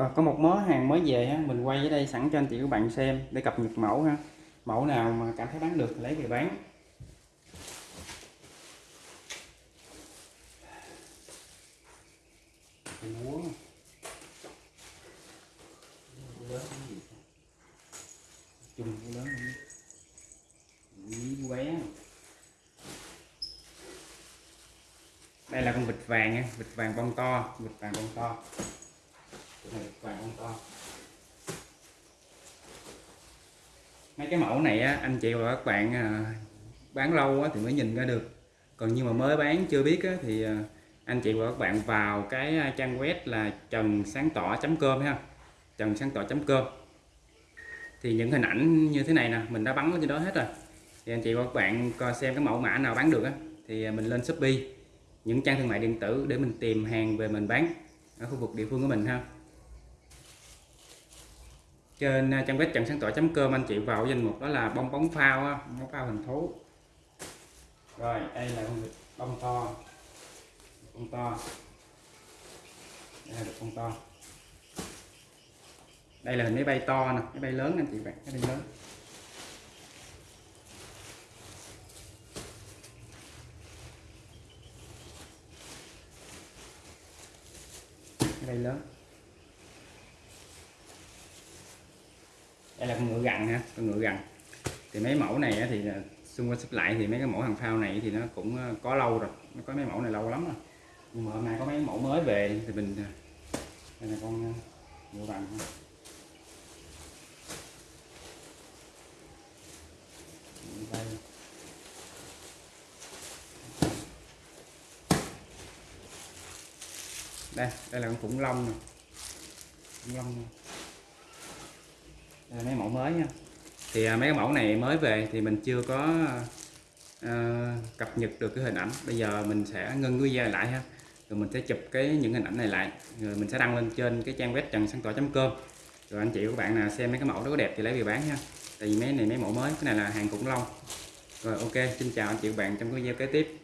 Rồi có một mớ hàng mới về ha, mình quay ở đây sẵn cho anh chị các bạn xem để cập nhật mẫu ha. Mẫu nào mà cảm thấy bán được thì lấy về bán. Chung lớn Đây là con vịt vàng nha, vịt vàng bông to, vịt vàng bông to này vàng to mấy cái mẫu này á, anh chị và các bạn à, bán lâu á, thì mới nhìn ra được. Còn nhưng mà mới bán chưa biết á, thì à, anh chị và các bạn vào cái à, trang web là trần sáng tỏ com ha. Trần sáng tỏ com. Thì những hình ảnh như thế này nè mình đã bắn trên đó hết rồi. Thì anh chị và các bạn coi xem cái mẫu mã nào bán được á thì à, mình lên shopee những trang thương mại điện tử để mình tìm hàng về mình bán ở khu vực địa phương của mình ha trên à, trang web trần sáng tỏ.com anh chị vào danh mục đó là bông bóng phao á, bóng phao hình thú. Rồi đây là con vịt bông to. Bông to. Đây là bông to. Đây là hình máy bay to nè máy bay lớn anh chị bạn máy bay lớn. Máy bay lớn. Đây là con ngựa gằn ha, con ngựa gằn. Thì mấy mẫu này thì à, xung quanh xếp lại thì mấy cái mẫu hàng phao này thì nó cũng à, có lâu rồi, nó có mấy mẫu này lâu lắm rồi. Nhưng mà hôm nay có mấy mẫu mới về thì mình à, đây là con ngựa gằn đây đây đây là con khủng long nè. Khủng long này đây mấy mẫu mới nha. Thì à, mấy cái mẫu này mới về thì mình chưa có uh, cập nhật được cái hình ảnh. Bây giờ mình sẽ ngưng video lại ha. Rồi mình sẽ chụp cái những hình ảnh này lại. Rồi mình sẽ đăng lên trên cái trang web trần sáng tỏ com. Rồi anh chị các bạn nào xem mấy cái mẫu đó có đẹp thì lấy về bán ha tại vì mấy này mấy mẫu mới cái này là hàng khủng long. Rồi ok xin chào anh chị các bạn trong cái video kế tiếp.